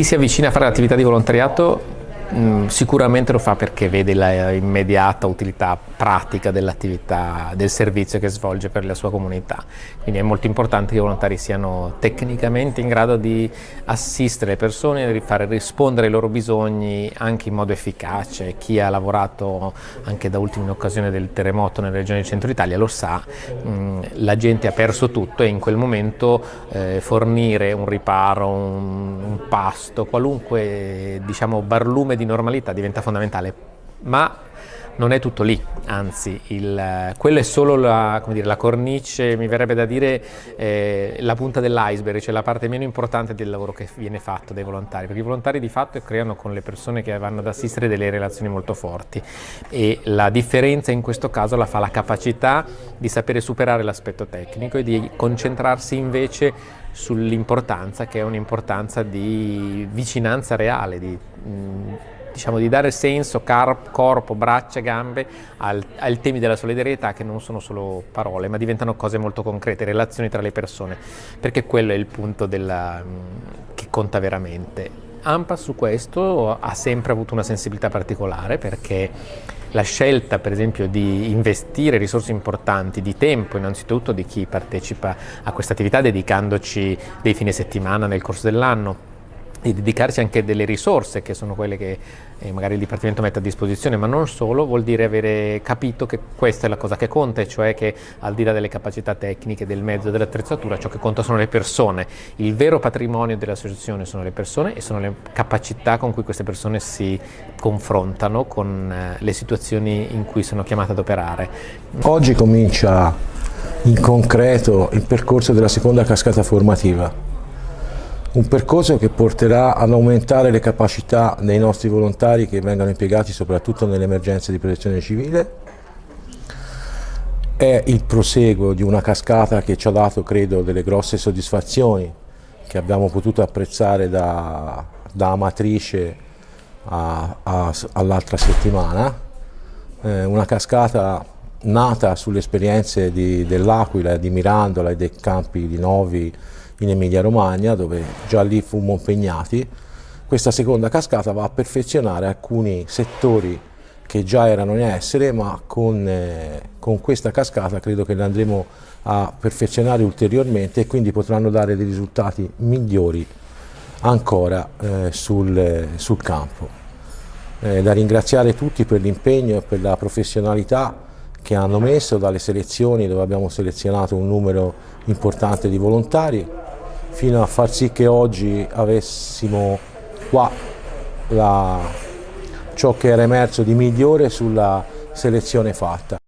Chi si avvicina a fare l'attività di volontariato Mm, sicuramente lo fa perché vede l'immediata utilità pratica dell'attività, del servizio che svolge per la sua comunità. Quindi è molto importante che i volontari siano tecnicamente in grado di assistere le persone, di fare rispondere ai loro bisogni anche in modo efficace. Chi ha lavorato anche da ultimo in occasione del terremoto nelle regioni del centro Italia lo sa, mm, la gente ha perso tutto e in quel momento eh, fornire un riparo, un, un pasto, qualunque diciamo, barlume di normalità diventa fondamentale, ma non è tutto lì, anzi, il, quello è solo la, dire, la, cornice, mi verrebbe da dire eh, la punta dell'iceberg, cioè la parte meno importante del lavoro che viene fatto dai volontari, perché i volontari di fatto creano con le persone che vanno ad assistere delle relazioni molto forti e la differenza in questo caso la fa la capacità di sapere superare l'aspetto tecnico e di concentrarsi invece sull'importanza che è un'importanza di vicinanza reale, di, mh, diciamo, di dare senso, corpo, braccia, gambe al, ai temi della solidarietà che non sono solo parole ma diventano cose molto concrete, relazioni tra le persone, perché quello è il punto della, che conta veramente. AMPA su questo ha sempre avuto una sensibilità particolare perché la scelta per esempio di investire risorse importanti di tempo innanzitutto di chi partecipa a questa attività dedicandoci dei fine settimana nel corso dell'anno di dedicarci anche delle risorse che sono quelle che eh, magari il Dipartimento mette a disposizione, ma non solo, vuol dire avere capito che questa è la cosa che conta, cioè che al di là delle capacità tecniche, del mezzo dell'attrezzatura, ciò che conta sono le persone. Il vero patrimonio dell'associazione sono le persone e sono le capacità con cui queste persone si confrontano con eh, le situazioni in cui sono chiamate ad operare. Oggi comincia in concreto il percorso della seconda cascata formativa un percorso che porterà ad aumentare le capacità dei nostri volontari che vengono impiegati soprattutto nelle emergenze di protezione civile. È il proseguo di una cascata che ci ha dato, credo, delle grosse soddisfazioni che abbiamo potuto apprezzare da, da Amatrice all'altra settimana. Eh, una cascata nata sulle esperienze dell'Aquila, di Mirandola e dei campi di Novi in Emilia Romagna dove già lì fummo impegnati. Questa seconda cascata va a perfezionare alcuni settori che già erano in essere ma con, eh, con questa cascata credo che le andremo a perfezionare ulteriormente e quindi potranno dare dei risultati migliori ancora eh, sul, sul, campo. Eh, da ringraziare tutti per l'impegno e per la professionalità che hanno messo dalle selezioni dove abbiamo selezionato un numero importante di volontari fino a far sì che oggi avessimo qua la, ciò che era emerso di migliore sulla selezione fatta.